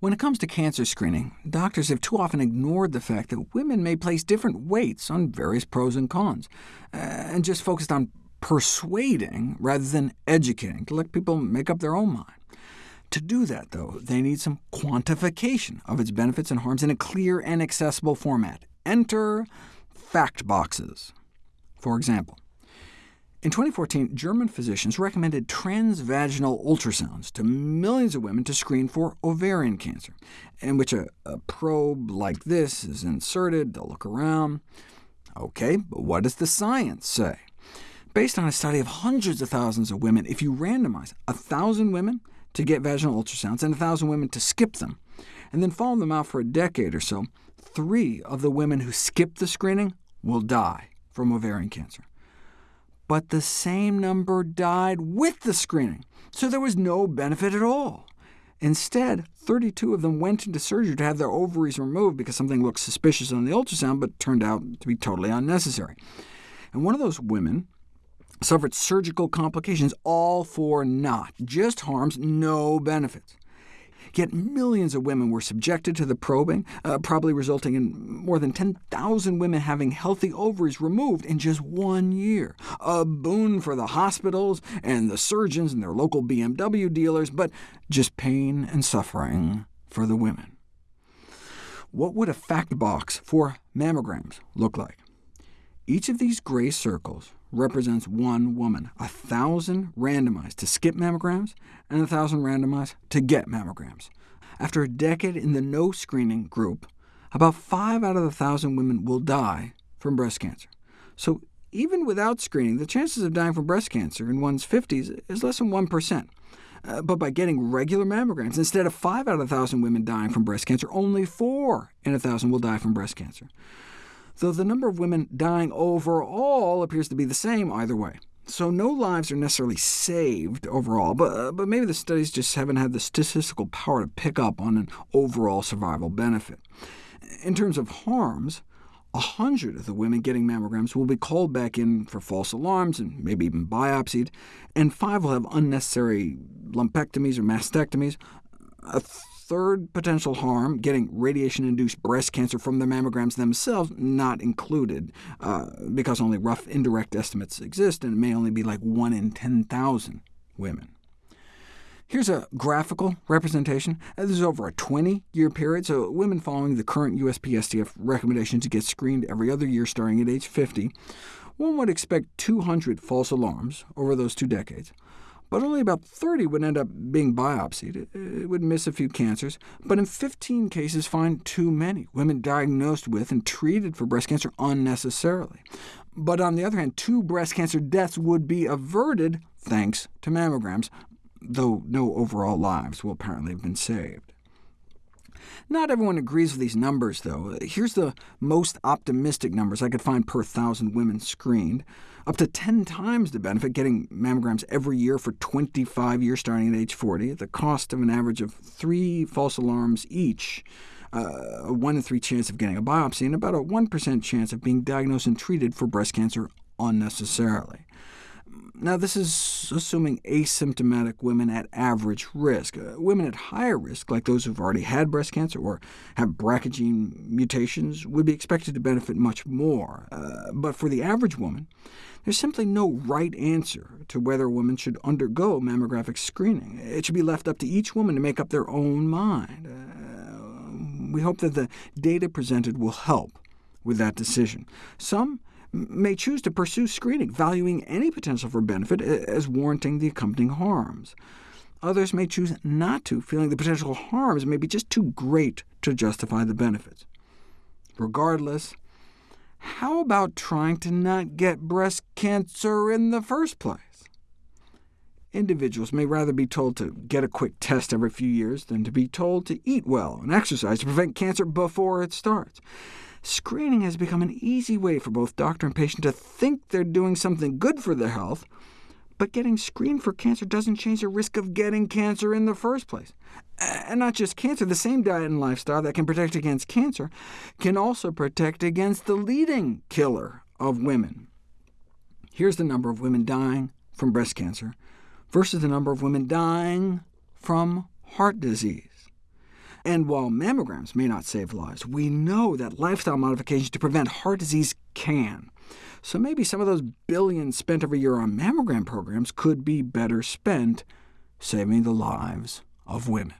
When it comes to cancer screening, doctors have too often ignored the fact that women may place different weights on various pros and cons, uh, and just focused on persuading rather than educating to let people make up their own mind. To do that, though, they need some quantification of its benefits and harms in a clear and accessible format. Enter fact boxes. For example, in 2014, German physicians recommended transvaginal ultrasounds to millions of women to screen for ovarian cancer, in which a, a probe like this is inserted, they'll look around. OK, but what does the science say? Based on a study of hundreds of thousands of women, if you randomize 1,000 women to get vaginal ultrasounds and 1,000 women to skip them, and then follow them out for a decade or so, three of the women who skip the screening will die from ovarian cancer but the same number died with the screening, so there was no benefit at all. Instead, 32 of them went into surgery to have their ovaries removed because something looked suspicious on the ultrasound, but turned out to be totally unnecessary. And one of those women suffered surgical complications, all for naught, just harms, no benefits. Yet millions of women were subjected to the probing, uh, probably resulting in more than 10,000 women having healthy ovaries removed in just one year. A boon for the hospitals and the surgeons and their local BMW dealers, but just pain and suffering for the women. What would a fact box for mammograms look like? Each of these gray circles represents one woman, a 1,000 randomized to skip mammograms, and a 1,000 randomized to get mammograms. After a decade in the no screening group, about 5 out of the 1,000 women will die from breast cancer. So even without screening, the chances of dying from breast cancer in one's 50s is less than 1%. Uh, but by getting regular mammograms, instead of 5 out of 1,000 women dying from breast cancer, only 4 in 1,000 will die from breast cancer though the number of women dying overall appears to be the same either way. So no lives are necessarily saved overall, but, uh, but maybe the studies just haven't had the statistical power to pick up on an overall survival benefit. In terms of harms, a hundred of the women getting mammograms will be called back in for false alarms and maybe even biopsied, and five will have unnecessary lumpectomies or mastectomies. A third potential harm, getting radiation-induced breast cancer from the mammograms themselves, not included, uh, because only rough indirect estimates exist, and it may only be like 1 in 10,000 women. Here's a graphical representation. Uh, this is over a 20-year period, so women following the current USPSTF recommendation to get screened every other year starting at age 50, one would expect 200 false alarms over those two decades but only about 30 would end up being biopsied. It would miss a few cancers, but in 15 cases find too many women diagnosed with and treated for breast cancer unnecessarily. But on the other hand, two breast cancer deaths would be averted thanks to mammograms, though no overall lives will apparently have been saved. Not everyone agrees with these numbers, though. Here's the most optimistic numbers I could find per 1,000 women screened. Up to 10 times the benefit getting mammograms every year for 25 years starting at age 40, at the cost of an average of three false alarms each, uh, a 1 in 3 chance of getting a biopsy, and about a 1% chance of being diagnosed and treated for breast cancer unnecessarily. Now, this is assuming asymptomatic women at average risk. Uh, women at higher risk, like those who've already had breast cancer or have BRCA gene mutations, would be expected to benefit much more. Uh, but for the average woman, there's simply no right answer to whether a woman should undergo mammographic screening. It should be left up to each woman to make up their own mind. Uh, we hope that the data presented will help with that decision. Some may choose to pursue screening, valuing any potential for benefit as warranting the accompanying harms. Others may choose not to, feeling the potential harms may be just too great to justify the benefits. Regardless, how about trying to not get breast cancer in the first place? Individuals may rather be told to get a quick test every few years than to be told to eat well and exercise to prevent cancer before it starts. Screening has become an easy way for both doctor and patient to think they're doing something good for their health, but getting screened for cancer doesn't change the risk of getting cancer in the first place. And not just cancer, the same diet and lifestyle that can protect against cancer can also protect against the leading killer of women. Here's the number of women dying from breast cancer versus the number of women dying from heart disease. And while mammograms may not save lives, we know that lifestyle modifications to prevent heart disease can. So maybe some of those billions spent every year on mammogram programs could be better spent saving the lives of women.